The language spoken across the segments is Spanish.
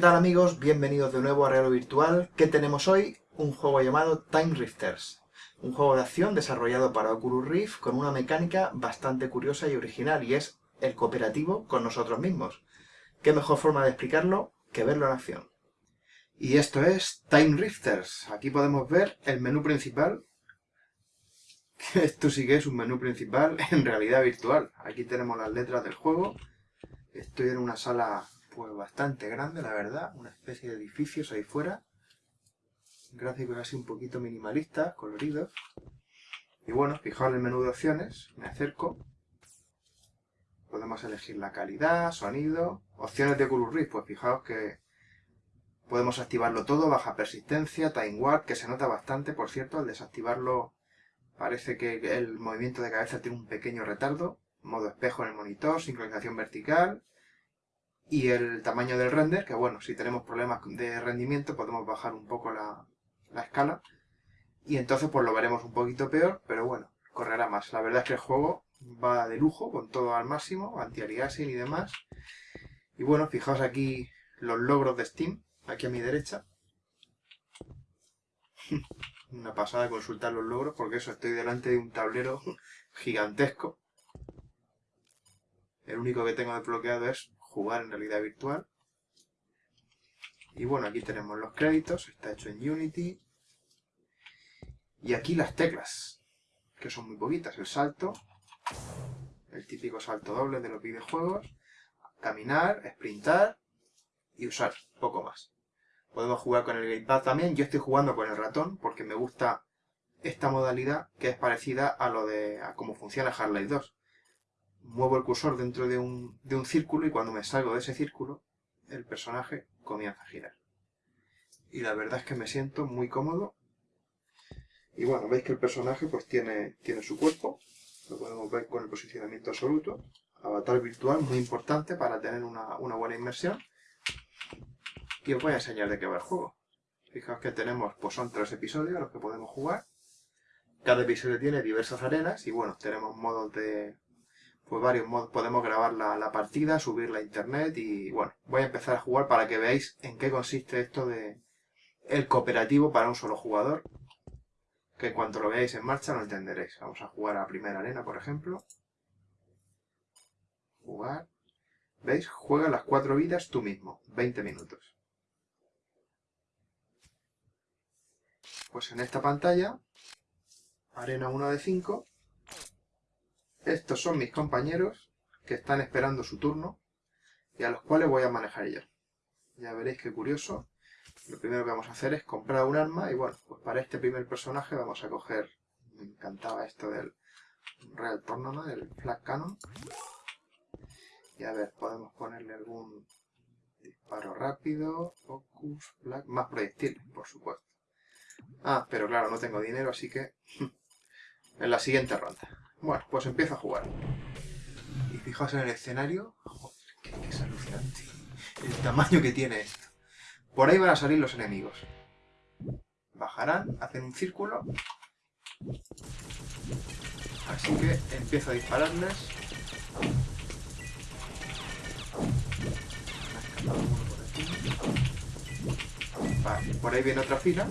tal amigos? Bienvenidos de nuevo a Real Virtual. ¿Qué tenemos hoy? Un juego llamado Time Rifters. Un juego de acción desarrollado para Oculus Rift con una mecánica bastante curiosa y original y es el cooperativo con nosotros mismos. ¿Qué mejor forma de explicarlo que verlo en acción? Y esto es Time Rifters. Aquí podemos ver el menú principal. Esto sí que es un menú principal en realidad virtual. Aquí tenemos las letras del juego. Estoy en una sala pues bastante grande, la verdad. Una especie de edificios ahí fuera. Gráficos así un poquito minimalistas, coloridos. Y bueno, fijaos en el menú de opciones. Me acerco. Podemos elegir la calidad, sonido. Opciones de Oculus pues fijaos que podemos activarlo todo, baja persistencia, time warp, que se nota bastante, por cierto, al desactivarlo parece que el movimiento de cabeza tiene un pequeño retardo, modo espejo en el monitor, sincronización vertical, y el tamaño del render, que bueno, si tenemos problemas de rendimiento podemos bajar un poco la, escala y entonces pues lo veremos un poquito peor, pero bueno, correrá más. La verdad es que el juego va de lujo, con todo al máximo, anti-aliasing y demás. Y bueno, fijaos aquí los logros de Steam, aquí a mi derecha. Una pasada consultar los logros, porque eso, estoy delante de un tablero gigantesco. El único que tengo desbloqueado es jugar en realidad virtual. Y bueno, aquí tenemos los créditos, está hecho en Unity. Y aquí las teclas, que son muy poquitas. El salto, el típico salto doble de los videojuegos, caminar, sprintar y usar, poco más. Podemos jugar con el gamepad también. Yo estoy jugando con el ratón porque me gusta esta modalidad que es parecida a lo de a cómo funciona Half-Life 2 muevo el cursor dentro de un, de un círculo y cuando me salgo de ese círculo, el personaje comienza a girar. Y la verdad es que me siento muy cómodo. Y bueno, veis que el personaje pues tiene, tiene su cuerpo, lo podemos ver con el posicionamiento absoluto. Avatar virtual, muy importante para tener una, una buena inmersión. Y os voy a enseñar de qué va el juego. Fijaos que tenemos, pues son tres episodios los que podemos jugar. Cada episodio tiene diversas arenas y bueno, tenemos modos de, pues varios modos. Podemos grabar la, partida, subirla a internet y bueno, voy a empezar a jugar para que veáis en qué consiste esto de el cooperativo para un solo jugador. Que en cuanto lo veáis en marcha lo entenderéis. Vamos a jugar a primera arena, por ejemplo. Jugar. ¿Veis? Juega las cuatro vidas tú mismo. 20 minutos. Pues en esta pantalla, arena 1 de 5, estos son mis compañeros que están esperando su turno y a los cuales voy a manejar yo. Ya veréis qué curioso. Lo primero que vamos a hacer es comprar un arma y bueno, pues para este primer personaje vamos a coger... Me encantaba esto del Real Tournament, del Flag Cannon. Y a ver, podemos ponerle algún disparo rápido, focus, flag, más proyectiles, por supuesto. Ah, pero claro, no tengo dinero, así que en la siguiente ronda. Bueno, pues empiezo a jugar. Y fijaos en el escenario. Joder, que, es alucinante. El tamaño que tiene esto. Por ahí van a salir los enemigos. Bajarán, hacen un círculo. Así que empiezo a dispararles. Por ahí viene otra fila.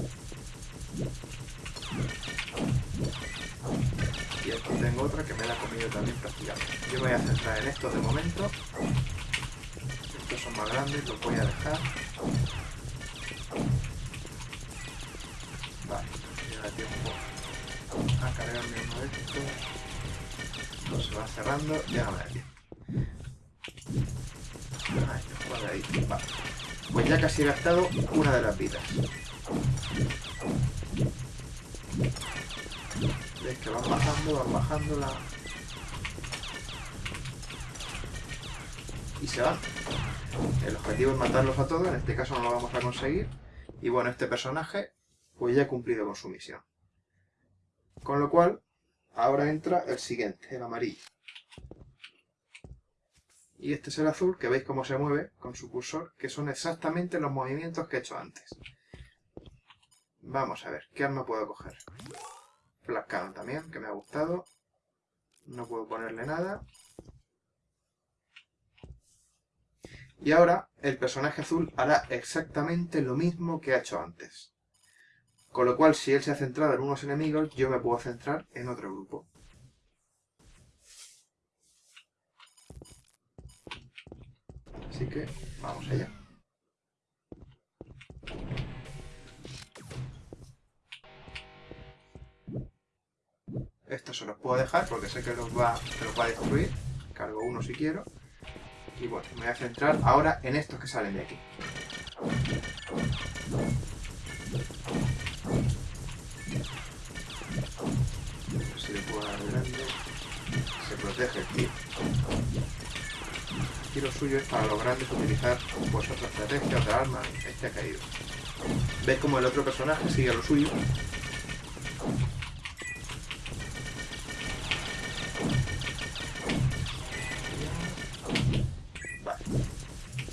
Otra que me la ha comido también prácticamente. Yo voy a centrar en estos de momento. Estos son más grandes, los voy a dejar. Vale, ya tiempo a cargarme uno de estos. No se va cerrando, ya no me da tiempo. Ahí, ahí. Vale. Pues ya casi he gastado una de las vidas. Que van bajando, van bajando la... Y se van. El objetivo es matarlos a todos, en este caso no lo vamos a conseguir. Y bueno, este personaje pues ya ha cumplido con su misión. Con lo cual, ahora entra el siguiente, el amarillo. Y este es el azul, que veis cómo se mueve con su cursor, que son exactamente los movimientos que he hecho antes. Vamos a ver, ¿qué arma puedo coger? Black también, que me ha gustado. No puedo ponerle nada. Y ahora el personaje azul hará exactamente lo mismo que ha hecho antes. Con lo cual, si él se ha centrado en unos enemigos, yo me puedo centrar en otro grupo. Así que, vamos allá. Esto se los puedo dejar porque sé que los va, los va a destruir. Cargo uno si quiero. Y bueno, me voy a centrar ahora en estos que salen de aquí. Si le puedo dar grande. Se protege el. Aquí lo suyo es para los grandes utilizar pues otra estrategia, otra arma. Este ha caído. ¿Ves como el otro personaje sigue lo suyo?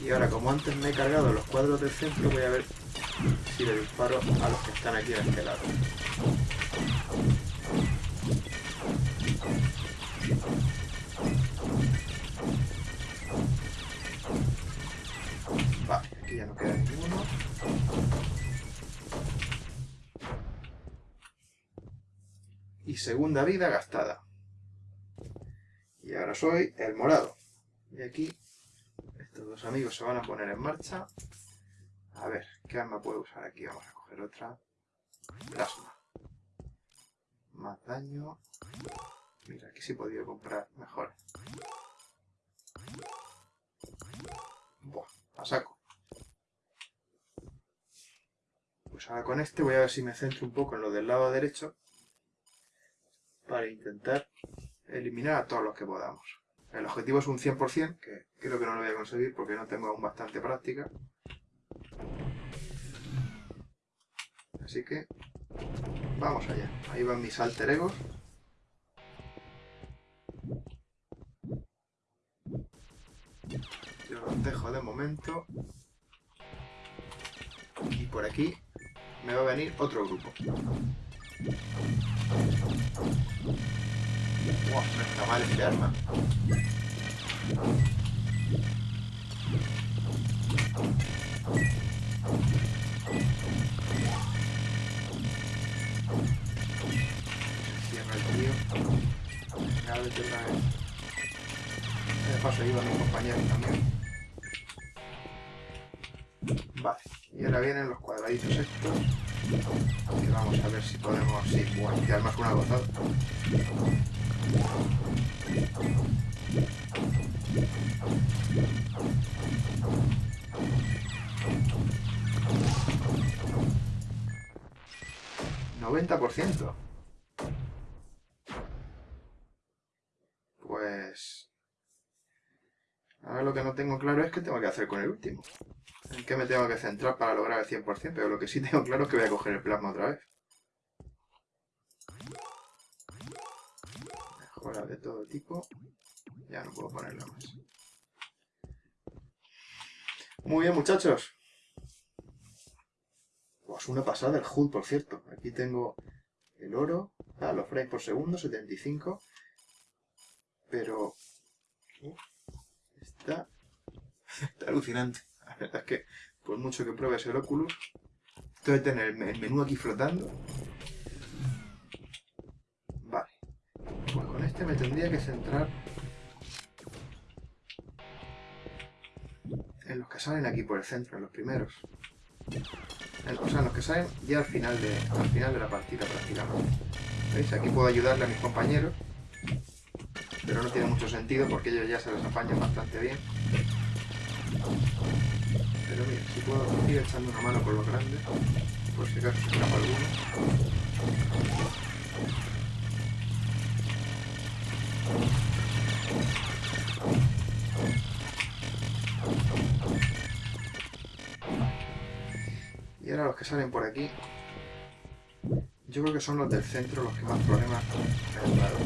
Y ahora, como antes me he cargado los cuadros del centro, voy a ver si le disparo a los que están aquí a este lado. Vale, aquí ya no queda ninguno. Y segunda vida gastada. Y ahora soy el morado. Y aquí estos dos amigos se van a poner en marcha. A ver, ¿qué arma puedo usar aquí? Vamos a coger otra. Plasma. Más daño. Mira, aquí sí he podido comprar mejor. Buah, a saco. Pues ahora con este voy a ver si me centro un poco en lo del lado derecho para intentar eliminar a todos los que podamos. El objetivo es un 100%, que creo que no lo voy a conseguir porque no tengo aún bastante práctica. Así que vamos allá. Ahí van mis alter egos. Yo los dejo de momento. Y por aquí me va a venir otro grupo. No está mal este arma. Cierra el tío. Ya vete otra vez. De paso ayuda a mi compañero también. Vale, y ahora vienen los cuadraditos estos. Y vamos a ver si podemos... Sí, bueno, y además una gozada. 90%. Pues... Ahora lo que no tengo claro es qué tengo que hacer con el último. En qué me tengo que centrar para lograr el 100%, pero lo que sí tengo claro es que voy a coger el plasma otra vez. De todo tipo. Ya no puedo ponerla más. Muy bien, muchachos. Pues una pasada el HUD, por cierto. Aquí tengo el oro. Ah, los frames por segundo, 75. Pero... está... está alucinante. La verdad es que, por mucho que pruebes el Oculus, esto de tener el menú aquí flotando... Vale. Pues con este me tendría que centrar en los que salen aquí por el centro, en los primeros. o sea, en los que salen ya al final de, al final de la partida prácticamente. ¿Veis? Aquí puedo ayudarle a mis compañeros, pero no tiene mucho sentido porque ellos ya se les apañan bastante bien. Pero mira, si puedo ir echando una mano con los grandes, por si acaso se escapa alguno. Salen por aquí, yo creo que son los del centro los que más problemas me han dado.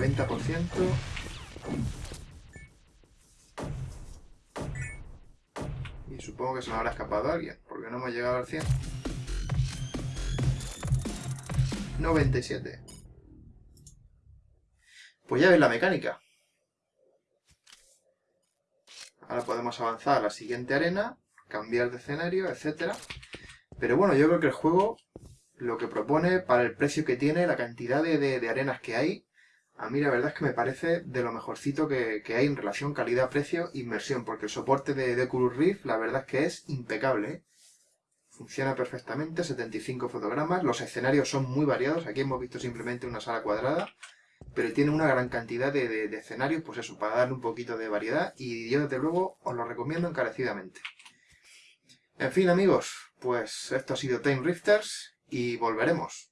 90%. Y supongo que se me habrá escapado alguien, porque no ha llegado al 100. 97. Pues ya ves la mecánica. Ahora podemos avanzar a la siguiente arena, cambiar de escenario, etcétera. Pero bueno, yo creo que el juego lo que propone, para el precio que tiene, la cantidad de, arenas que hay, a mí la verdad es que me parece de lo mejorcito que, hay en relación calidad-precio inversión, porque el soporte de, de Rift la verdad es que es impecable. ¿eh? Funciona perfectamente, 75 fotogramas, los escenarios son muy variados, aquí hemos visto simplemente una sala cuadrada, pero tiene una gran cantidad de, escenarios, pues eso, para darle un poquito de variedad, y yo desde luego os lo recomiendo encarecidamente. En fin amigos, pues esto ha sido Time Rifters, y volveremos.